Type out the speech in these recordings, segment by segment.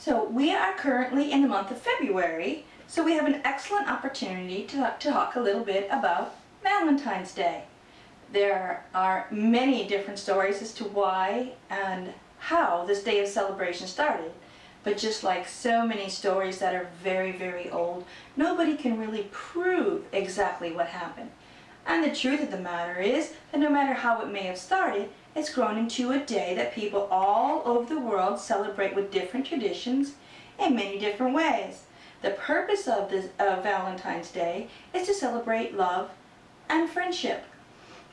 So we are currently in the month of February, so we have an excellent opportunity to, to talk a little bit about Valentine's Day. There are many different stories as to why and how this day of celebration started. But just like so many stories that are very, very old, nobody can really prove exactly what happened. And the truth of the matter is that no matter how it may have started, it's grown into a day that people all over the world celebrate with different traditions in many different ways. The purpose of this Valentine's Day is to celebrate love and friendship.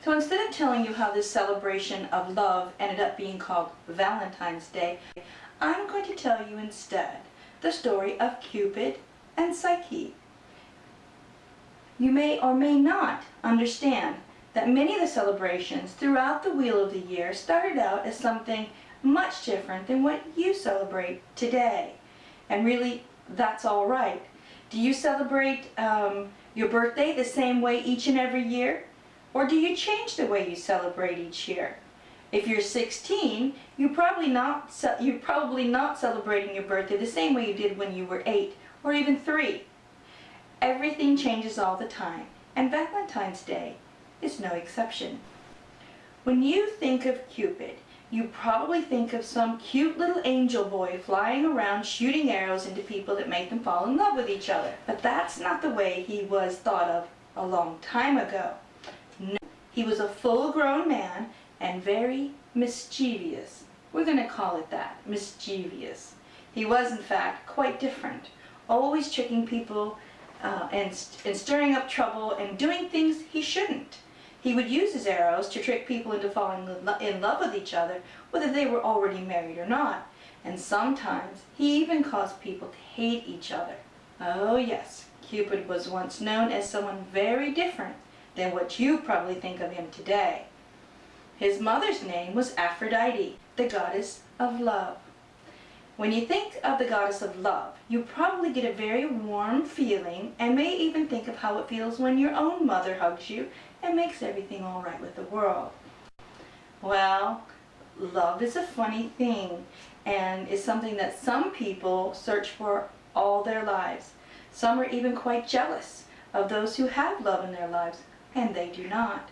So instead of telling you how this celebration of love ended up being called Valentine's Day, I'm going to tell you instead the story of Cupid and Psyche. You may or may not understand that many of the celebrations throughout the wheel of the year started out as something much different than what you celebrate today. And really, that's all right. Do you celebrate um, your birthday the same way each and every year? Or do you change the way you celebrate each year? If you're 16, you're probably not you're probably not celebrating your birthday the same way you did when you were 8 or even 3. Everything changes all the time, and Valentine's Day is no exception. When you think of Cupid, you probably think of some cute little angel boy flying around shooting arrows into people that make them fall in love with each other. But that's not the way he was thought of a long time ago. No, he was a full-grown man and very mischievous. We're going to call it that, mischievous. He was, in fact, quite different, always tricking people uh, and, and stirring up trouble and doing things he shouldn't. He would use his arrows to trick people into falling in love with each other, whether they were already married or not. And sometimes he even caused people to hate each other. Oh yes, Cupid was once known as someone very different than what you probably think of him today. His mother's name was Aphrodite, the goddess of love. When you think of the goddess of love, you probably get a very warm feeling and may even think of how it feels when your own mother hugs you and makes everything all right with the world. Well, love is a funny thing and is something that some people search for all their lives. Some are even quite jealous of those who have love in their lives and they do not.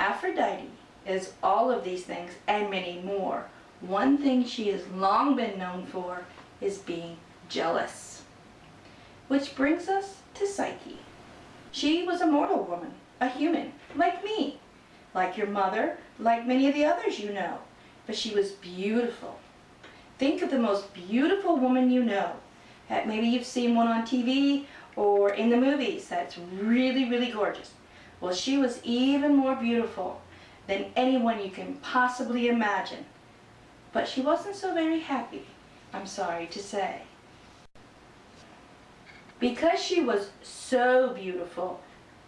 Aphrodite is all of these things and many more. One thing she has long been known for is being jealous. Which brings us to Psyche. She was a mortal woman, a human, like me, like your mother, like many of the others you know. But she was beautiful. Think of the most beautiful woman you know. Maybe you've seen one on TV or in the movies that's really, really gorgeous. Well, she was even more beautiful than anyone you can possibly imagine. But she wasn't so very happy, I'm sorry to say. Because she was so beautiful,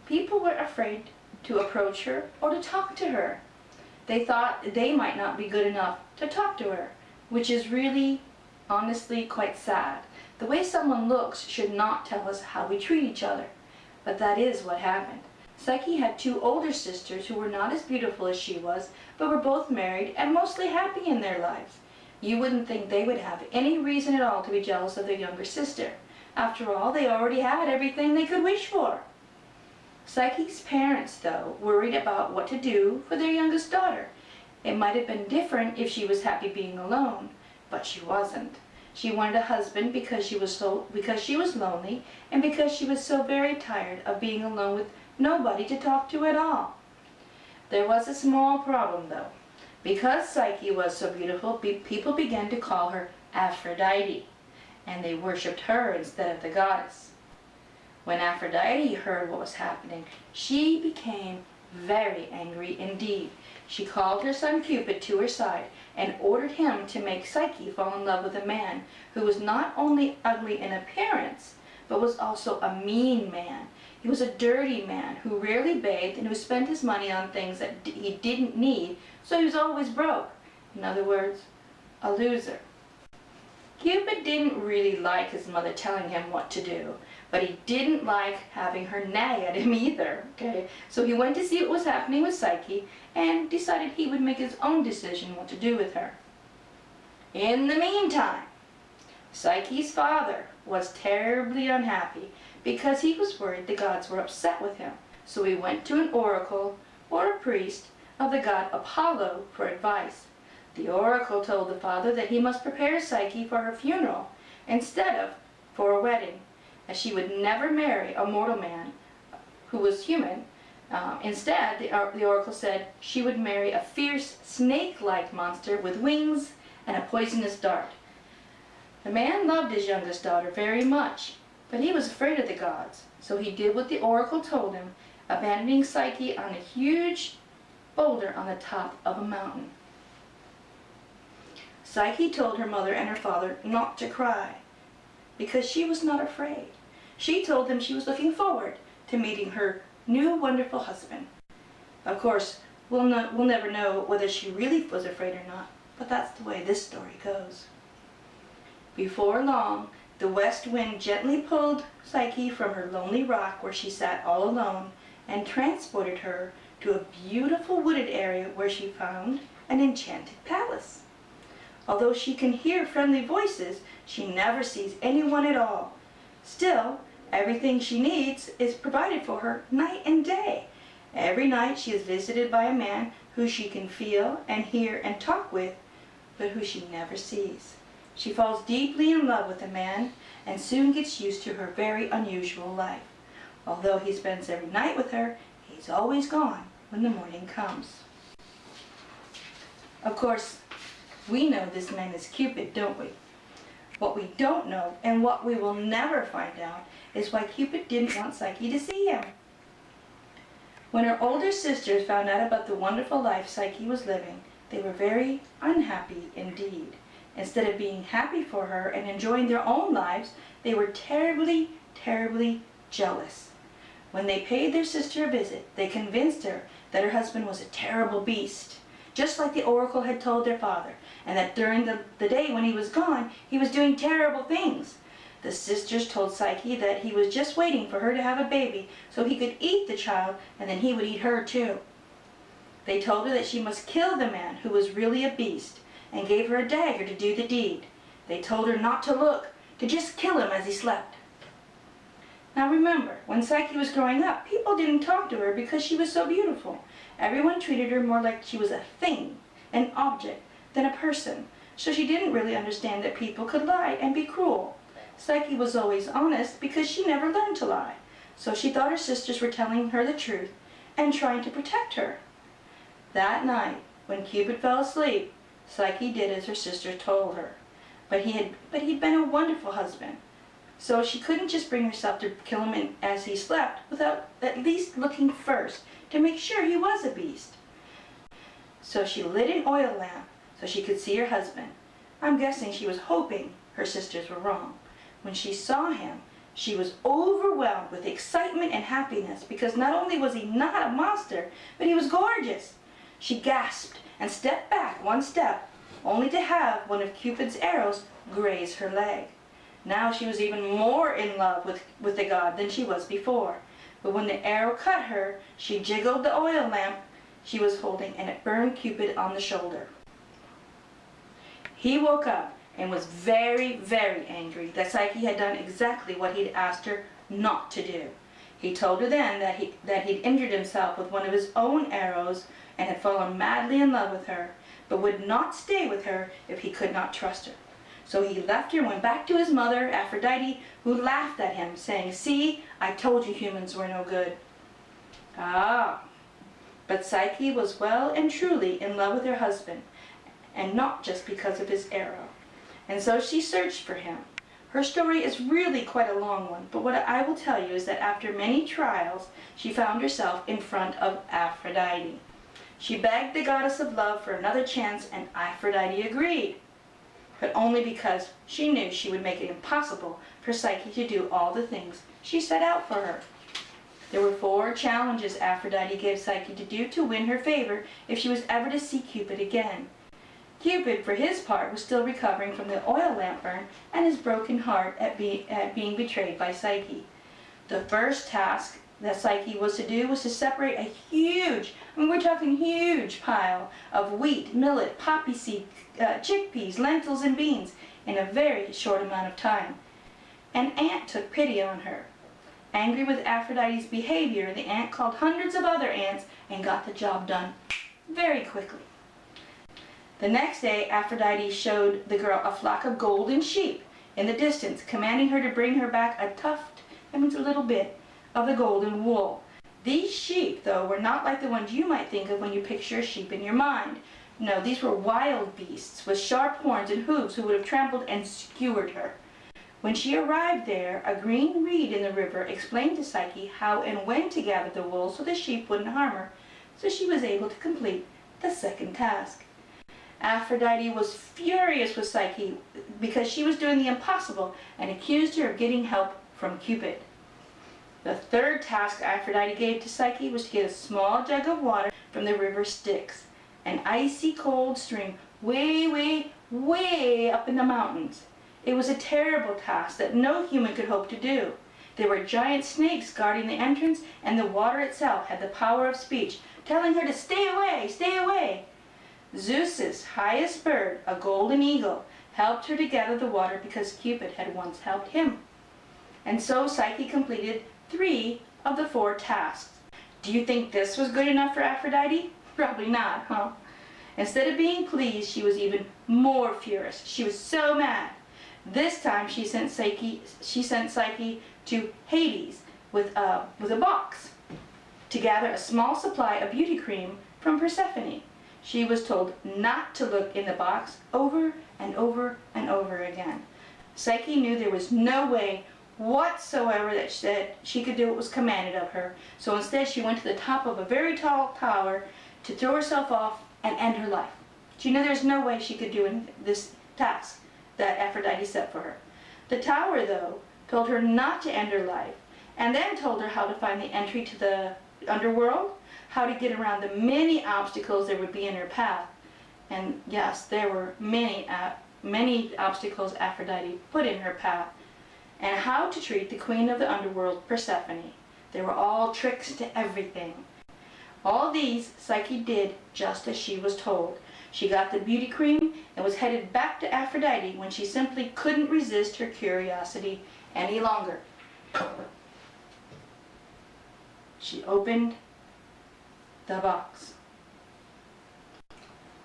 people were afraid to approach her or to talk to her. They thought they might not be good enough to talk to her, which is really, honestly, quite sad. The way someone looks should not tell us how we treat each other, but that is what happened. Psyche had two older sisters who were not as beautiful as she was, but were both married and mostly happy in their lives. You wouldn't think they would have any reason at all to be jealous of their younger sister. After all, they already had everything they could wish for. Psyche's parents, though, worried about what to do for their youngest daughter. It might have been different if she was happy being alone, but she wasn't. She wanted a husband because she was so because she was lonely and because she was so very tired of being alone with nobody to talk to at all. There was a small problem though. Because Psyche was so beautiful, people began to call her Aphrodite, and they worshipped her instead of the goddess. When Aphrodite heard what was happening, she became very angry indeed. She called her son Cupid to her side and ordered him to make Psyche fall in love with a man who was not only ugly in appearance, but was also a mean man he was a dirty man who rarely bathed and who spent his money on things that he didn't need, so he was always broke. In other words, a loser. Cupid didn't really like his mother telling him what to do, but he didn't like having her nag at him either, okay? So he went to see what was happening with Psyche and decided he would make his own decision what to do with her. In the meantime, Psyche's father was terribly unhappy because he was worried the gods were upset with him. So he went to an oracle or a priest of the god Apollo for advice. The oracle told the father that he must prepare Psyche for her funeral instead of for a wedding, as she would never marry a mortal man who was human. Uh, instead, the, the oracle said she would marry a fierce snake-like monster with wings and a poisonous dart. The man loved his youngest daughter very much, but he was afraid of the gods, so he did what the oracle told him, abandoning Psyche on a huge boulder on the top of a mountain. Psyche told her mother and her father not to cry because she was not afraid. She told them she was looking forward to meeting her new wonderful husband. Of course, we'll, not, we'll never know whether she really was afraid or not, but that's the way this story goes. Before long, the west wind gently pulled Psyche from her lonely rock where she sat all alone and transported her to a beautiful wooded area where she found an enchanted palace. Although she can hear friendly voices, she never sees anyone at all. Still, everything she needs is provided for her night and day. Every night she is visited by a man who she can feel and hear and talk with, but who she never sees. She falls deeply in love with the man and soon gets used to her very unusual life. Although he spends every night with her, he's always gone when the morning comes. Of course, we know this man is Cupid, don't we? What we don't know, and what we will never find out, is why Cupid didn't want Psyche to see him. When her older sisters found out about the wonderful life Psyche was living, they were very unhappy indeed. Instead of being happy for her and enjoying their own lives, they were terribly, terribly jealous. When they paid their sister a visit, they convinced her that her husband was a terrible beast, just like the oracle had told their father, and that during the, the day when he was gone, he was doing terrible things. The sisters told Psyche that he was just waiting for her to have a baby so he could eat the child and then he would eat her too. They told her that she must kill the man who was really a beast and gave her a dagger to do the deed. They told her not to look, to just kill him as he slept. Now remember, when Psyche was growing up, people didn't talk to her because she was so beautiful. Everyone treated her more like she was a thing, an object, than a person, so she didn't really understand that people could lie and be cruel. Psyche was always honest because she never learned to lie, so she thought her sisters were telling her the truth and trying to protect her. That night, when Cupid fell asleep, Psyche did as her sister told her. But he had but he'd been a wonderful husband. So she couldn't just bring herself to kill him as he slept without at least looking first to make sure he was a beast. So she lit an oil lamp so she could see her husband. I'm guessing she was hoping her sisters were wrong. When she saw him, she was overwhelmed with excitement and happiness because not only was he not a monster, but he was gorgeous. She gasped and stepped back one step, only to have one of Cupid's arrows graze her leg. Now she was even more in love with, with the god than she was before. But when the arrow cut her, she jiggled the oil lamp she was holding and it burned Cupid on the shoulder. He woke up and was very, very angry that Psyche had done exactly what he'd asked her not to do. He told her then that, he, that he'd injured himself with one of his own arrows and had fallen madly in love with her, but would not stay with her if he could not trust her. So he left her and went back to his mother, Aphrodite, who laughed at him, saying, See, I told you humans were no good. Ah, but Psyche was well and truly in love with her husband, and not just because of his arrow. And so she searched for him. Her story is really quite a long one, but what I will tell you is that after many trials, she found herself in front of Aphrodite. She begged the goddess of love for another chance, and Aphrodite agreed, but only because she knew she would make it impossible for Psyche to do all the things she set out for her. There were four challenges Aphrodite gave Psyche to do to win her favor if she was ever to see Cupid again. Cupid, for his part, was still recovering from the oil lamp burn and his broken heart at, be at being betrayed by Psyche. The first task that Psyche was to do was to separate a huge, I mean we're talking huge pile of wheat, millet, poppy seed, uh, chickpeas, lentils, and beans in a very short amount of time. An ant took pity on her. Angry with Aphrodite's behavior, the ant called hundreds of other ants and got the job done very quickly. The next day, Aphrodite showed the girl a flock of golden sheep in the distance, commanding her to bring her back a tuft, that means a little bit, of the golden wool. These sheep, though, were not like the ones you might think of when you picture a sheep in your mind. No, these were wild beasts with sharp horns and hooves who would have trampled and skewered her. When she arrived there, a green reed in the river explained to Psyche how and when to gather the wool so the sheep wouldn't harm her, so she was able to complete the second task. Aphrodite was furious with Psyche because she was doing the impossible and accused her of getting help from Cupid. Third task Aphrodite gave to Psyche was to get a small jug of water from the river Styx, an icy cold stream way, way, way up in the mountains. It was a terrible task that no human could hope to do. There were giant snakes guarding the entrance, and the water itself had the power of speech, telling her to stay away, stay away. Zeus's highest bird, a golden eagle, helped her to gather the water because Cupid had once helped him. And so Psyche completed three of the four tasks. Do you think this was good enough for Aphrodite? Probably not, huh? Instead of being pleased, she was even more furious. She was so mad. This time she sent Psyche, she sent Psyche to Hades with a, with a box to gather a small supply of beauty cream from Persephone. She was told not to look in the box over and over and over again. Psyche knew there was no way whatsoever that she, that she could do what was commanded of her. So instead she went to the top of a very tall tower to throw herself off and end her life. She knew there's no way she could do this task that Aphrodite set for her. The tower, though, told her not to end her life, and then told her how to find the entry to the underworld, how to get around the many obstacles there would be in her path. And yes, there were many, uh, many obstacles Aphrodite put in her path, and how to treat the queen of the underworld, Persephone. They were all tricks to everything. All these Psyche did just as she was told. She got the beauty cream and was headed back to Aphrodite when she simply couldn't resist her curiosity any longer. She opened the box.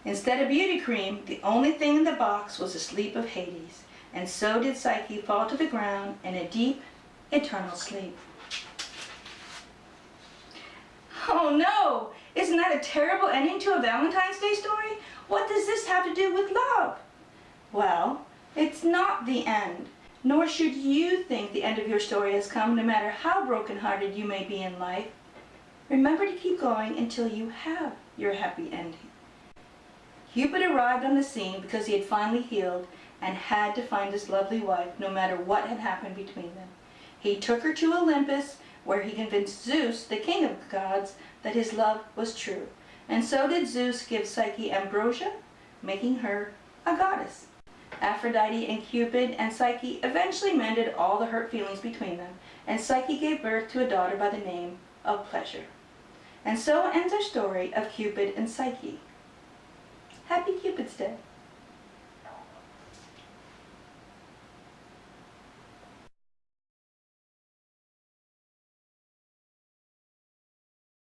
Instead of beauty cream, the only thing in the box was the sleep of Hades, and so did Psyche fall to the ground in a deep, eternal sleep. Oh no! Isn't that a terrible ending to a Valentine's Day story? What does this have to do with love? Well, it's not the end, nor should you think the end of your story has come no matter how brokenhearted you may be in life. Remember to keep going until you have your happy ending. Cupid arrived on the scene because he had finally healed and had to find his lovely wife no matter what had happened between them. He took her to Olympus where he convinced Zeus, the king of the gods, that his love was true. And so did Zeus give Psyche ambrosia, making her a goddess. Aphrodite and Cupid and Psyche eventually mended all the hurt feelings between them, and Psyche gave birth to a daughter by the name of Pleasure. And so ends our story of Cupid and Psyche. Happy Cupid's Day!